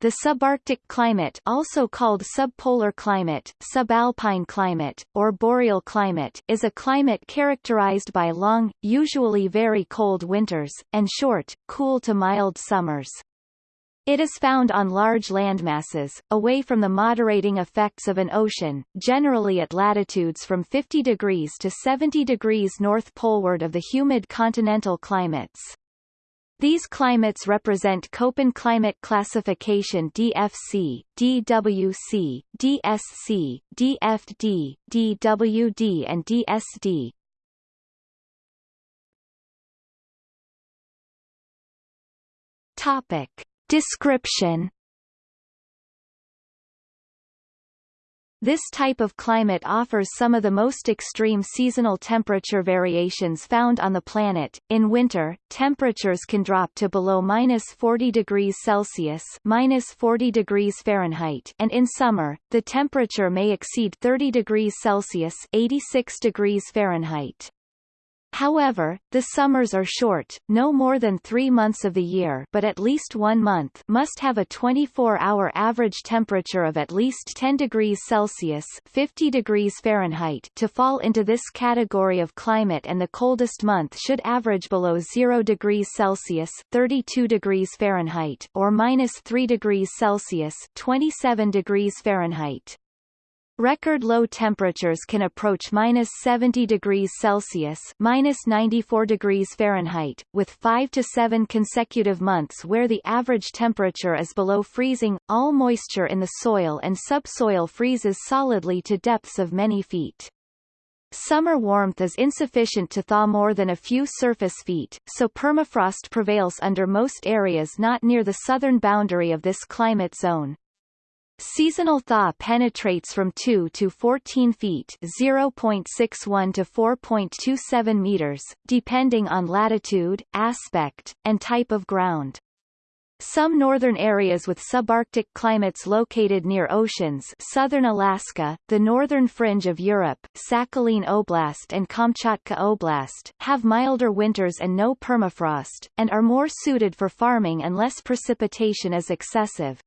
The subarctic climate also called subpolar climate, subalpine climate, or boreal climate is a climate characterized by long, usually very cold winters, and short, cool to mild summers. It is found on large landmasses, away from the moderating effects of an ocean, generally at latitudes from 50 degrees to 70 degrees north poleward of the humid continental climates. These climates represent Köppen climate classification DFC, DWC, DSC, DFD, DWD and DSD. Topic. Description This type of climate offers some of the most extreme seasonal temperature variations found on the planet. In winter, temperatures can drop to below minus 40 degrees Celsius minus 40 degrees Fahrenheit and in summer, the temperature may exceed 30 degrees Celsius 86 degrees Fahrenheit. However, the summers are short, no more than three months of the year but at least one month must have a 24-hour average temperature of at least 10 degrees Celsius 50 degrees Fahrenheit to fall into this category of climate and the coldest month should average below 0 degrees Celsius 32 degrees Fahrenheit or minus 3 degrees Celsius 27 degrees Fahrenheit. Record low temperatures can approach minus 70 degrees Celsius minus 94 degrees Fahrenheit, with 5 to 7 consecutive months where the average temperature is below freezing. All moisture in the soil and subsoil freezes solidly to depths of many feet. Summer warmth is insufficient to thaw more than a few surface feet, so permafrost prevails under most areas not near the southern boundary of this climate zone. Seasonal thaw penetrates from 2 to 14 feet 0.61 to 4.27 meters, depending on latitude, aspect, and type of ground. Some northern areas with subarctic climates located near oceans southern Alaska, the northern fringe of Europe, Sakhalin Oblast and Kamchatka Oblast have milder winters and no permafrost, and are more suited for farming unless precipitation is excessive.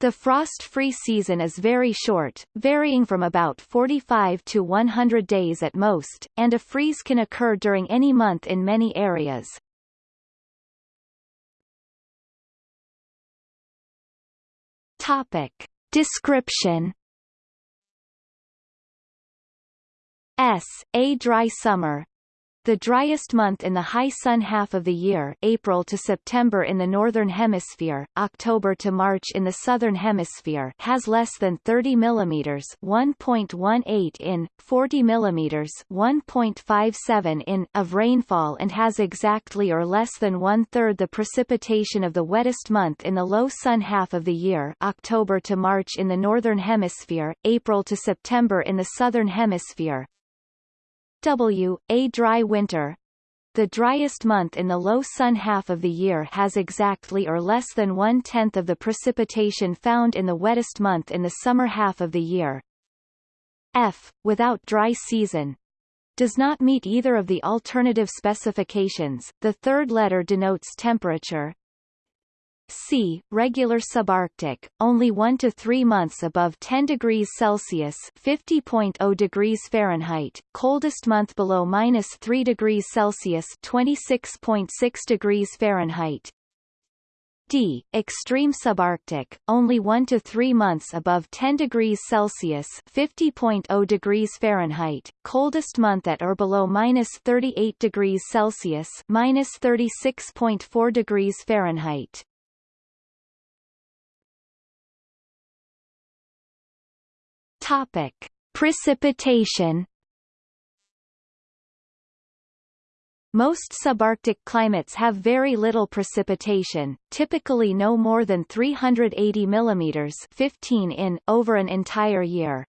The frost-free season is very short, varying from about 45 to 100 days at most, and a freeze can occur during any month in many areas. Topic. Description S. A dry summer, the driest month in the high sun half of the year April to September in the Northern Hemisphere, October to March in the Southern Hemisphere has less than 30 mm 1.18 in, 40 mm 1.57 in of rainfall and has exactly or less than one-third the precipitation of the wettest month in the low sun half of the year October to March in the Northern Hemisphere, April to September in the Southern Hemisphere, W. A dry winter. The driest month in the low sun half of the year has exactly or less than one-tenth of the precipitation found in the wettest month in the summer half of the year. F. Without dry season. Does not meet either of the alternative specifications. The third letter denotes temperature, C. Regular subarctic, only 1 to 3 months above 10 degrees Celsius (50.0 degrees Fahrenheit), coldest month below minus 3 degrees Celsius (26.6 degrees Fahrenheit). D. Extreme subarctic, only 1 to 3 months above 10 degrees Celsius (50.0 degrees Fahrenheit), coldest month at or below minus 38 degrees Celsius (minus 36.4 degrees Fahrenheit). Topic: Precipitation. Most subarctic climates have very little precipitation, typically no more than 380 mm 15 in, over an entire year.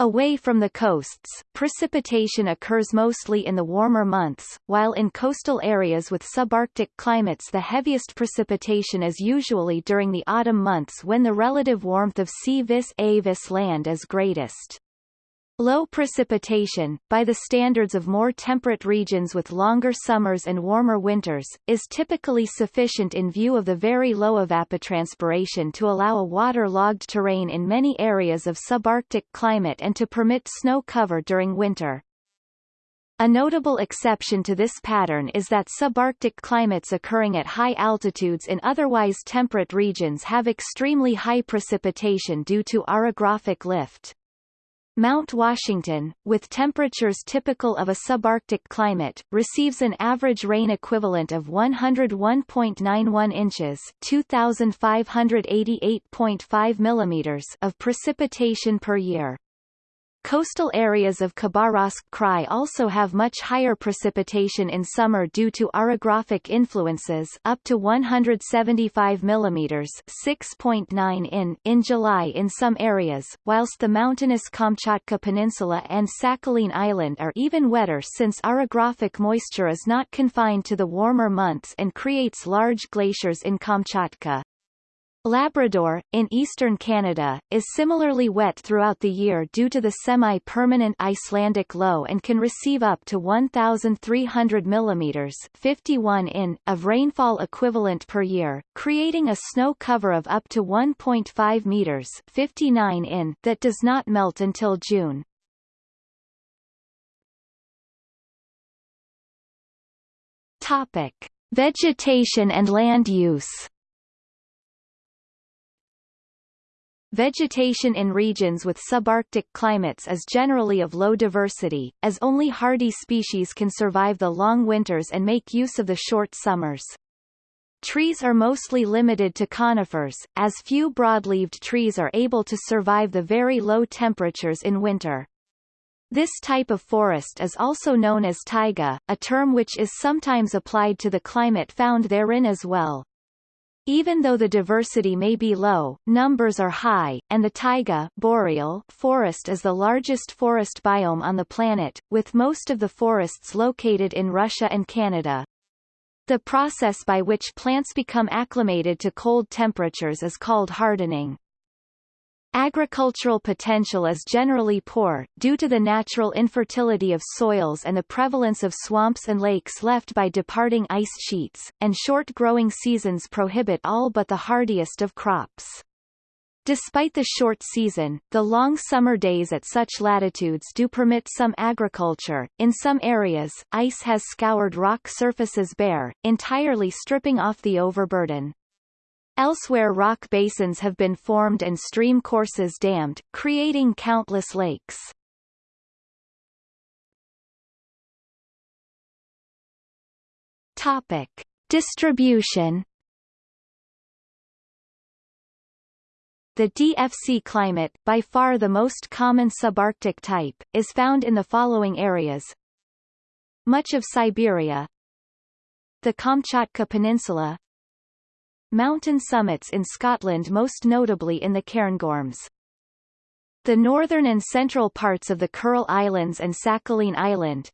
Away from the coasts, precipitation occurs mostly in the warmer months, while in coastal areas with subarctic climates the heaviest precipitation is usually during the autumn months when the relative warmth of sea vis a vis land is greatest. Low precipitation, by the standards of more temperate regions with longer summers and warmer winters, is typically sufficient in view of the very low evapotranspiration to allow a water-logged terrain in many areas of subarctic climate and to permit snow cover during winter. A notable exception to this pattern is that subarctic climates occurring at high altitudes in otherwise temperate regions have extremely high precipitation due to orographic lift. Mount Washington, with temperatures typical of a subarctic climate, receives an average rain equivalent of 101.91 inches (2,588.5 millimeters) of precipitation per year. Coastal areas of Khabarovsk Krai also have much higher precipitation in summer due to orographic influences up to 175 mm 6.9 in in July in some areas, whilst the mountainous Kamchatka Peninsula and Sakhalin Island are even wetter since orographic moisture is not confined to the warmer months and creates large glaciers in Kamchatka. Labrador, in eastern Canada, is similarly wet throughout the year due to the semi-permanent Icelandic low and can receive up to 1,300 mm 51 in of rainfall equivalent per year, creating a snow cover of up to 1.5 meters 59 in that does not melt until June. Topic. Vegetation and land use Vegetation in regions with subarctic climates is generally of low diversity, as only hardy species can survive the long winters and make use of the short summers. Trees are mostly limited to conifers, as few broadleaved trees are able to survive the very low temperatures in winter. This type of forest is also known as taiga, a term which is sometimes applied to the climate found therein as well. Even though the diversity may be low, numbers are high, and the taiga boreal forest is the largest forest biome on the planet, with most of the forests located in Russia and Canada. The process by which plants become acclimated to cold temperatures is called hardening. Agricultural potential is generally poor, due to the natural infertility of soils and the prevalence of swamps and lakes left by departing ice sheets, and short growing seasons prohibit all but the hardiest of crops. Despite the short season, the long summer days at such latitudes do permit some agriculture. In some areas, ice has scoured rock surfaces bare, entirely stripping off the overburden. Elsewhere rock basins have been formed and stream courses dammed, creating countless lakes. Topic. Distribution The DFC climate, by far the most common subarctic type, is found in the following areas. Much of Siberia The Kamchatka Peninsula Mountain summits in Scotland most notably in the Cairngorms. The northern and central parts of the Kuril Islands and Sakhalin Island,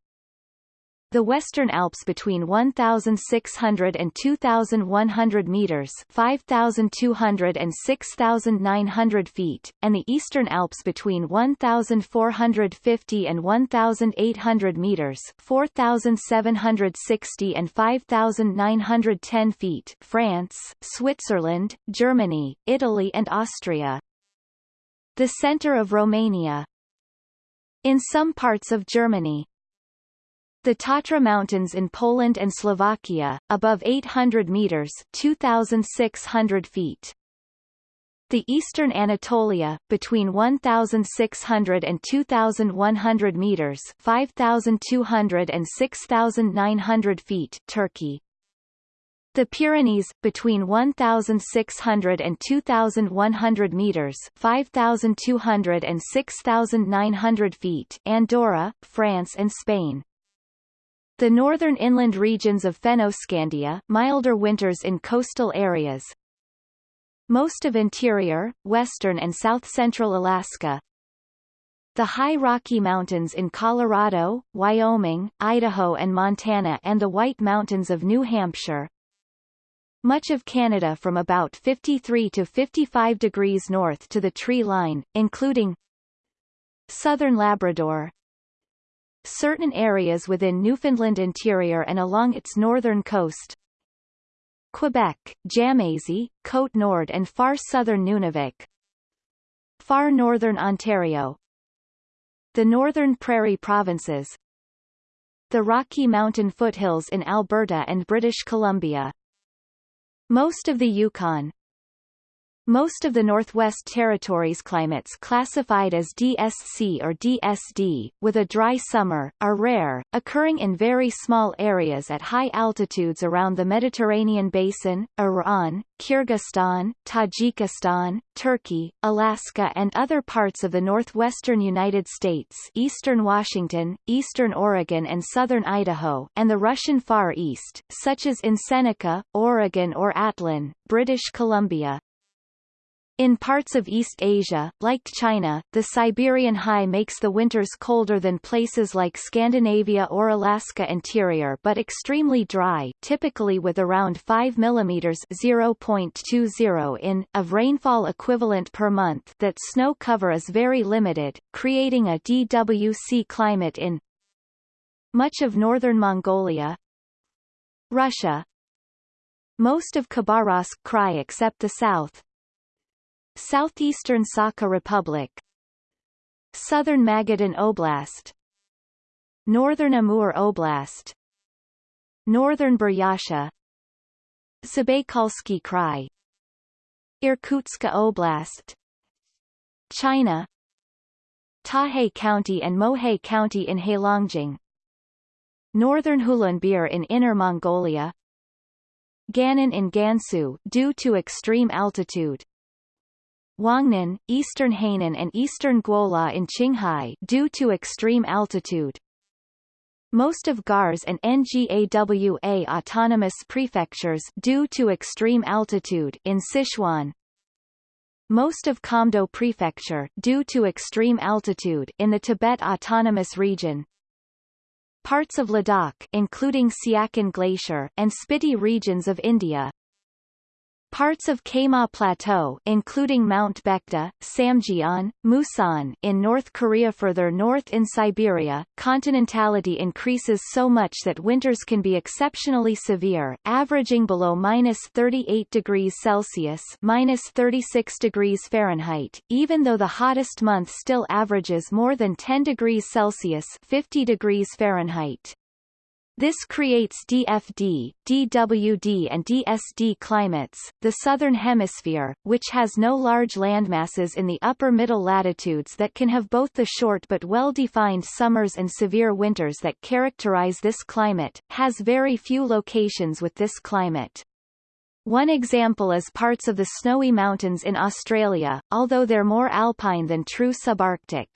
the Western Alps between 1,600 and 2,100 meters 5,200 and 6,900 feet, and the Eastern Alps between 1,450 and 1,800 meters 4,760 and 5,910 feet France, Switzerland, Germany, Italy and Austria. The center of Romania. In some parts of Germany, the Tatra Mountains in Poland and Slovakia, above 800 meters 2,600 feet. The eastern Anatolia, between 1,600 and 2,100 meters 5,200 and 6,900 feet Turkey. The Pyrenees, between 1,600 and 2,100 meters 5,200 and 6,900 feet Andorra, France and Spain. The northern inland regions of Fennoscandia milder winters in coastal areas. Most of interior, western and south-central Alaska. The high Rocky Mountains in Colorado, Wyoming, Idaho and Montana and the White Mountains of New Hampshire. Much of Canada from about 53 to 55 degrees north to the tree line, including Southern Labrador Certain areas within Newfoundland interior and along its northern coast. Quebec, Jamésie, Côte Nord and far southern Nunavik. Far northern Ontario. The northern prairie provinces. The Rocky Mountain foothills in Alberta and British Columbia. Most of the Yukon most of the Northwest Territories climates classified as DSC or DSD, with a dry summer, are rare, occurring in very small areas at high altitudes around the Mediterranean basin, Iran, Kyrgyzstan, Tajikistan, Turkey, Alaska and other parts of the northwestern United States eastern Washington, eastern Oregon and southern Idaho and the Russian Far East, such as in Seneca, Oregon or Atlin, British Columbia. In parts of East Asia, like China, the Siberian high makes the winters colder than places like Scandinavia or Alaska interior but extremely dry typically with around 5 mm 0.20 in, of rainfall equivalent per month that snow cover is very limited, creating a DWC climate in much of northern Mongolia Russia. Most of Khabarovsk Krai except the south, Southeastern Sakha Republic. Southern Magadan Oblast. Northern Amur Oblast. Northern Buryatia Zabaykalsky Krai. Irkutsk Oblast. China. Tahe County and Mohe County in Heilongjiang. Northern Hulunbuir in Inner Mongolia. Gannan in Gansu due to extreme altitude Huangnan, eastern Hainan and eastern Guola in Qinghai due to extreme altitude. Most of Gars and Ngawa autonomous prefectures due to extreme altitude in Sichuan. Most of Kamdo prefecture due to extreme altitude in the Tibet autonomous region. Parts of Ladakh including Siachen Glacier and Spiti regions of India Parts of Kaema Plateau including Mount Baekdu, Samjiyon, Musan in North Korea further north in Siberia, continentality increases so much that winters can be exceptionally severe, averaging below minus 38 degrees Celsius minus 36 degrees Fahrenheit, even though the hottest month still averages more than 10 degrees Celsius 50 degrees Fahrenheit. This creates DFD, DWD and DSD climates. The southern hemisphere, which has no large landmasses in the upper middle latitudes that can have both the short but well-defined summers and severe winters that characterize this climate, has very few locations with this climate. One example is parts of the Snowy Mountains in Australia, although they're more alpine than true subarctic.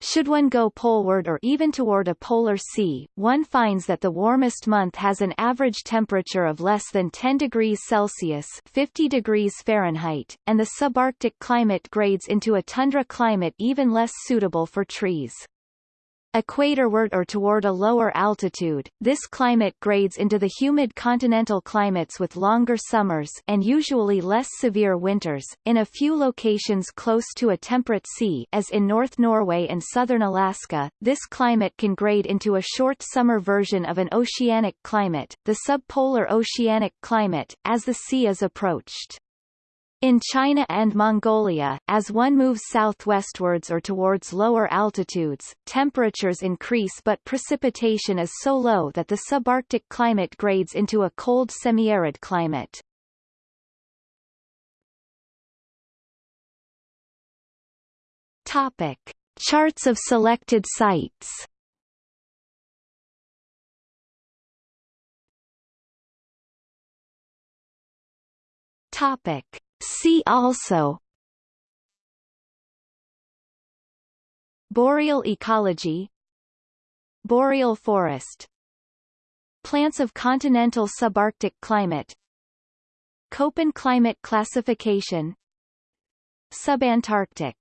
Should one go poleward or even toward a polar sea, one finds that the warmest month has an average temperature of less than 10 degrees Celsius 50 degrees Fahrenheit, and the subarctic climate grades into a tundra climate even less suitable for trees. Equatorward or toward a lower altitude, this climate grades into the humid continental climates with longer summers and usually less severe winters. In a few locations close to a temperate sea as in North Norway and southern Alaska, this climate can grade into a short summer version of an oceanic climate, the subpolar oceanic climate, as the sea is approached. In China and Mongolia, as one moves southwestwards or towards lower altitudes, temperatures increase but precipitation is so low that the subarctic climate grades into a cold semi-arid climate. Topic. Charts of selected sites Topic. See also. Boreal ecology. Boreal forest. Plants of continental subarctic climate. Köppen climate classification. Subantarctic